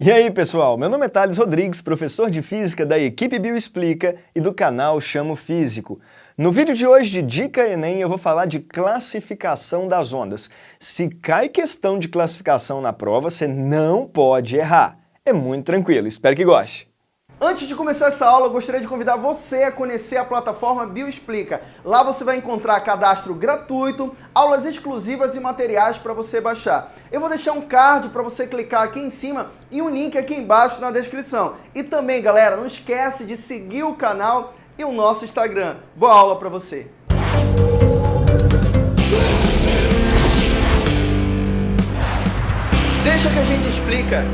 E aí pessoal, meu nome é Thales Rodrigues, professor de Física da equipe Bioexplica e do canal Chamo Físico. No vídeo de hoje de Dica Enem eu vou falar de classificação das ondas. Se cai questão de classificação na prova, você não pode errar. É muito tranquilo, espero que goste. Antes de começar essa aula, eu gostaria de convidar você a conhecer a plataforma Bioexplica. Lá você vai encontrar cadastro gratuito, aulas exclusivas e materiais para você baixar. Eu vou deixar um card para você clicar aqui em cima e um link aqui embaixo na descrição. E também, galera, não esquece de seguir o canal e o nosso Instagram. Boa aula para você! Deixa que a gente explica.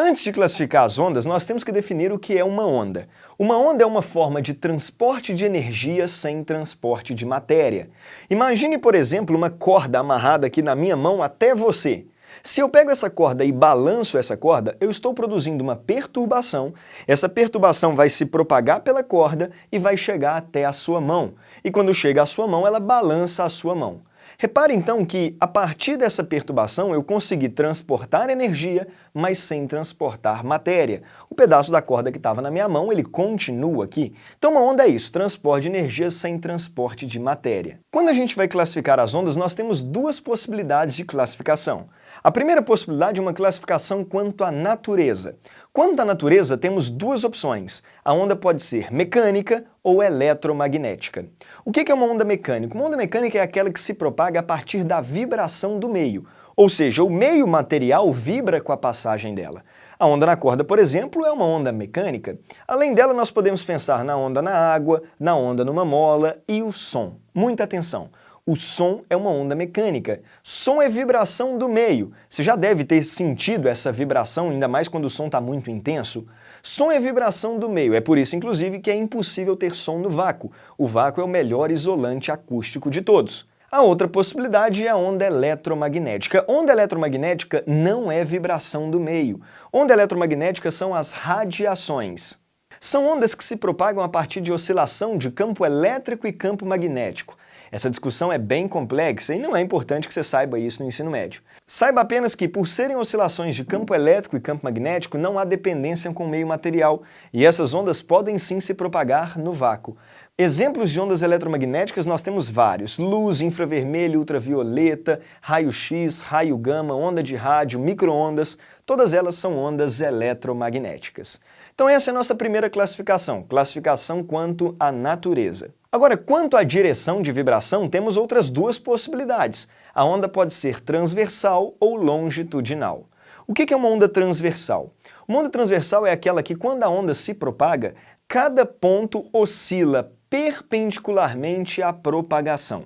Antes de classificar as ondas, nós temos que definir o que é uma onda. Uma onda é uma forma de transporte de energia sem transporte de matéria. Imagine, por exemplo, uma corda amarrada aqui na minha mão até você. Se eu pego essa corda e balanço essa corda, eu estou produzindo uma perturbação. Essa perturbação vai se propagar pela corda e vai chegar até a sua mão. E quando chega à sua mão, ela balança a sua mão. Repare então que, a partir dessa perturbação, eu consegui transportar energia, mas sem transportar matéria. O pedaço da corda que estava na minha mão, ele continua aqui. Então uma onda é isso, transporte de energia sem transporte de matéria. Quando a gente vai classificar as ondas, nós temos duas possibilidades de classificação. A primeira possibilidade é uma classificação quanto à natureza. Quanto à natureza, temos duas opções. A onda pode ser mecânica ou eletromagnética. O que é uma onda mecânica? Uma onda mecânica é aquela que se propaga a partir da vibração do meio, ou seja, o meio material vibra com a passagem dela. A onda na corda, por exemplo, é uma onda mecânica. Além dela, nós podemos pensar na onda na água, na onda numa mola e o som. Muita atenção! O som é uma onda mecânica. Som é vibração do meio. Você já deve ter sentido essa vibração, ainda mais quando o som está muito intenso. Som é vibração do meio, é por isso, inclusive, que é impossível ter som no vácuo. O vácuo é o melhor isolante acústico de todos. A outra possibilidade é a onda eletromagnética. Onda eletromagnética não é vibração do meio. Onda eletromagnética são as radiações. São ondas que se propagam a partir de oscilação de campo elétrico e campo magnético. Essa discussão é bem complexa e não é importante que você saiba isso no ensino médio. Saiba apenas que, por serem oscilações de campo elétrico e campo magnético, não há dependência com o meio material, e essas ondas podem sim se propagar no vácuo. Exemplos de ondas eletromagnéticas nós temos vários, luz, infravermelho, ultravioleta, raio-x, raio gama, onda de rádio, microondas, todas elas são ondas eletromagnéticas. Então essa é a nossa primeira classificação, classificação quanto à natureza. Agora, quanto à direção de vibração, temos outras duas possibilidades. A onda pode ser transversal ou longitudinal. O que é uma onda transversal? Uma onda transversal é aquela que, quando a onda se propaga, cada ponto oscila perpendicularmente à propagação.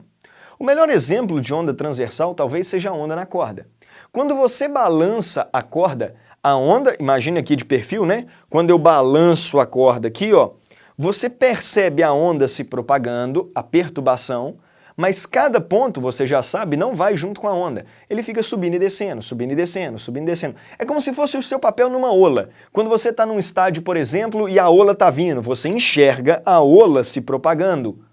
O melhor exemplo de onda transversal talvez seja a onda na corda. Quando você balança a corda, a onda, imagine aqui de perfil, né? Quando eu balanço a corda aqui, ó, você percebe a onda se propagando, a perturbação, mas cada ponto, você já sabe, não vai junto com a onda. Ele fica subindo e descendo, subindo e descendo, subindo e descendo. É como se fosse o seu papel numa ola. Quando você está num estádio, por exemplo, e a ola está vindo, você enxerga a ola se propagando.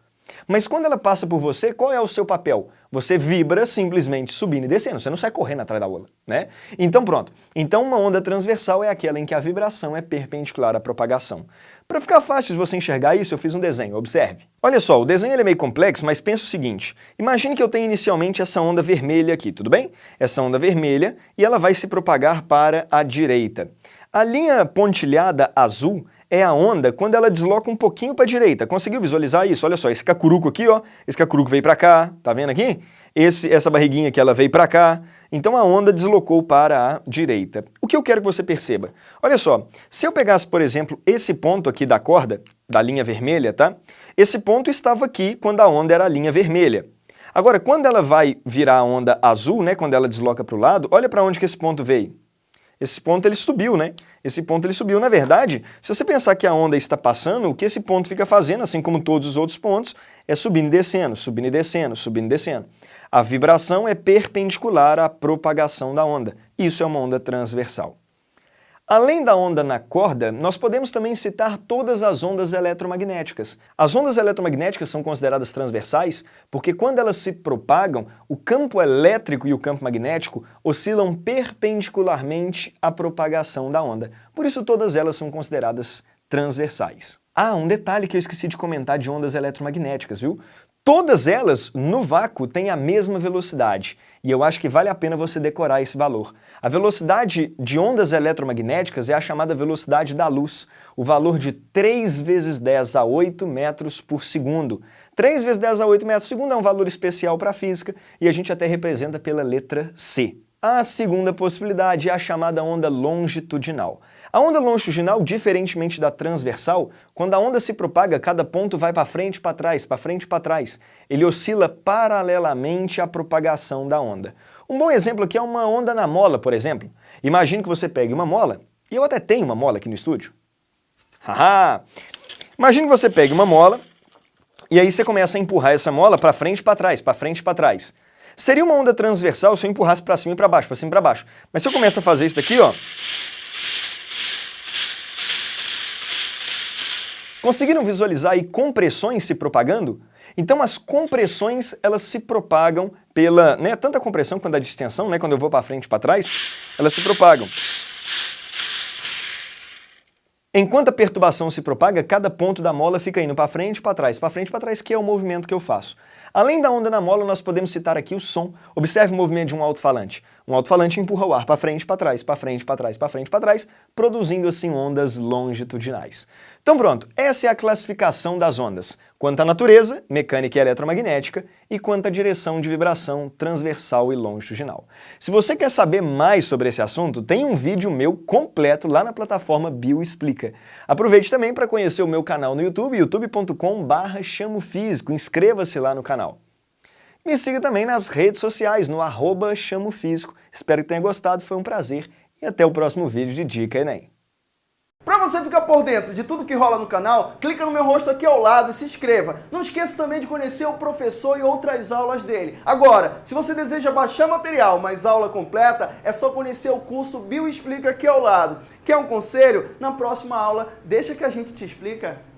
Mas quando ela passa por você, qual é o seu papel? Você vibra simplesmente subindo e descendo, você não sai correndo atrás da ola, né? Então pronto. Então uma onda transversal é aquela em que a vibração é perpendicular à propagação. Para ficar fácil de você enxergar isso, eu fiz um desenho, observe. Olha só, o desenho é meio complexo, mas pensa o seguinte. Imagine que eu tenho inicialmente essa onda vermelha aqui, tudo bem? Essa onda vermelha, e ela vai se propagar para a direita. A linha pontilhada azul é a onda quando ela desloca um pouquinho para a direita. Conseguiu visualizar isso? Olha só, esse cacuruco aqui, ó, esse cacuruco veio para cá, tá vendo aqui? Esse, essa barriguinha aqui, ela veio para cá. Então a onda deslocou para a direita. O que eu quero que você perceba? Olha só, se eu pegasse, por exemplo, esse ponto aqui da corda, da linha vermelha, tá? Esse ponto estava aqui quando a onda era a linha vermelha. Agora, quando ela vai virar a onda azul, né, quando ela desloca para o lado, olha para onde que esse ponto veio. Esse ponto ele subiu, né? Esse ponto ele subiu. Na verdade, se você pensar que a onda está passando, o que esse ponto fica fazendo, assim como todos os outros pontos, é subindo e descendo, subindo e descendo, subindo e descendo. A vibração é perpendicular à propagação da onda. Isso é uma onda transversal. Além da onda na corda, nós podemos também citar todas as ondas eletromagnéticas. As ondas eletromagnéticas são consideradas transversais porque quando elas se propagam, o campo elétrico e o campo magnético oscilam perpendicularmente à propagação da onda. Por isso todas elas são consideradas transversais. Ah, um detalhe que eu esqueci de comentar de ondas eletromagnéticas, viu? Todas elas, no vácuo, têm a mesma velocidade, e eu acho que vale a pena você decorar esse valor. A velocidade de ondas eletromagnéticas é a chamada velocidade da luz, o valor de 3 vezes 10 a 8 metros por segundo. 3 vezes 10 a 8 metros por segundo é um valor especial para a física, e a gente até representa pela letra C. A segunda possibilidade é a chamada onda longitudinal. A onda longitudinal, diferentemente da transversal, quando a onda se propaga, cada ponto vai para frente, para trás, para frente, para trás. Ele oscila paralelamente à propagação da onda. Um bom exemplo aqui é uma onda na mola, por exemplo. Imagine que você pegue uma mola, e eu até tenho uma mola aqui no estúdio. Haha! Imagine que você pegue uma mola, e aí você começa a empurrar essa mola para frente para trás, para frente para trás. Seria uma onda transversal se eu empurrasse para cima e para baixo, para cima e para baixo. Mas se eu começo a fazer isso daqui, ó, Conseguiram visualizar aí compressões se propagando? Então as compressões, elas se propagam pela, né, tanto a compressão quanto a distensão, né, quando eu vou para frente e para trás, elas se propagam. Enquanto a perturbação se propaga, cada ponto da mola fica indo para frente para trás, para frente para trás, que é o movimento que eu faço. Além da onda na mola, nós podemos citar aqui o som. Observe o movimento de um alto-falante. Um alto-falante empurra o ar para frente, para trás, para frente, para trás, para frente, para trás, produzindo assim ondas longitudinais. Então pronto, essa é a classificação das ondas, quanto à natureza, mecânica e eletromagnética, e quanto à direção de vibração transversal e longitudinal. Se você quer saber mais sobre esse assunto, tem um vídeo meu completo lá na plataforma Bioexplica. Aproveite também para conhecer o meu canal no YouTube, youtube.com.br chamofísico, inscreva-se lá no canal. Me siga também nas redes sociais, no arroba chamofísico. Espero que tenha gostado, foi um prazer e até o próximo vídeo de Dica Enem. Para você ficar por dentro de tudo que rola no canal, clica no meu rosto aqui ao lado e se inscreva. Não esqueça também de conhecer o professor e outras aulas dele. Agora, se você deseja baixar material, mas aula completa, é só conhecer o curso Bioexplica aqui ao lado. Quer um conselho? Na próxima aula, deixa que a gente te explica.